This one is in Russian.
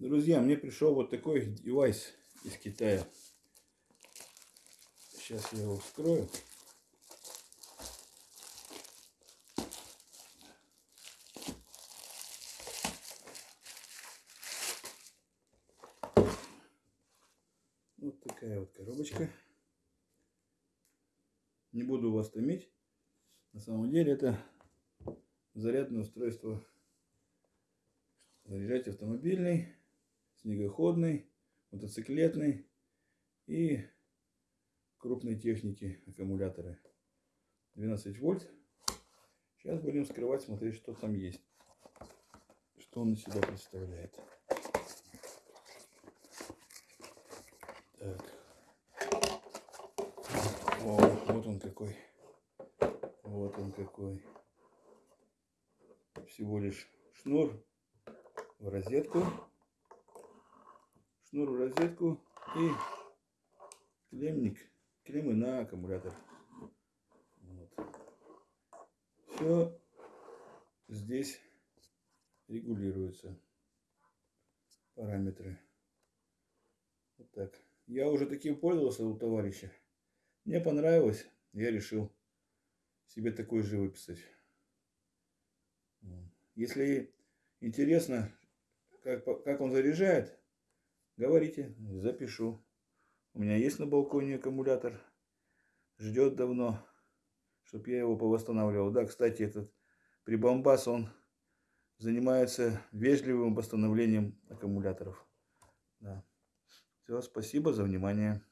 Друзья, мне пришел вот такой девайс из Китая. Сейчас я его вскрою. Вот такая вот коробочка. Не буду вас томить. На самом деле это зарядное устройство. Заряжать автомобильный, снегоходный, мотоциклетный и крупной техники аккумуляторы. 12 вольт. Сейчас будем скрывать, смотреть, что там есть. Что он из себя представляет. Так. О, вот он какой. Вот он какой. Всего лишь шнур в розетку. Шнур в розетку и клеммник. Клеммы на аккумулятор. Вот. Все здесь регулируется. Параметры. Вот так. Я уже таким пользовался у товарища. Мне понравилось. Я решил себе такой же выписать. Если интересно, как, как он заряжает, говорите, запишу. У меня есть на балконе аккумулятор. Ждет давно, чтобы я его повосстанавливал. Да, кстати, этот прибамбас, он занимается вежливым восстановлением аккумуляторов. Да. Все, спасибо за внимание.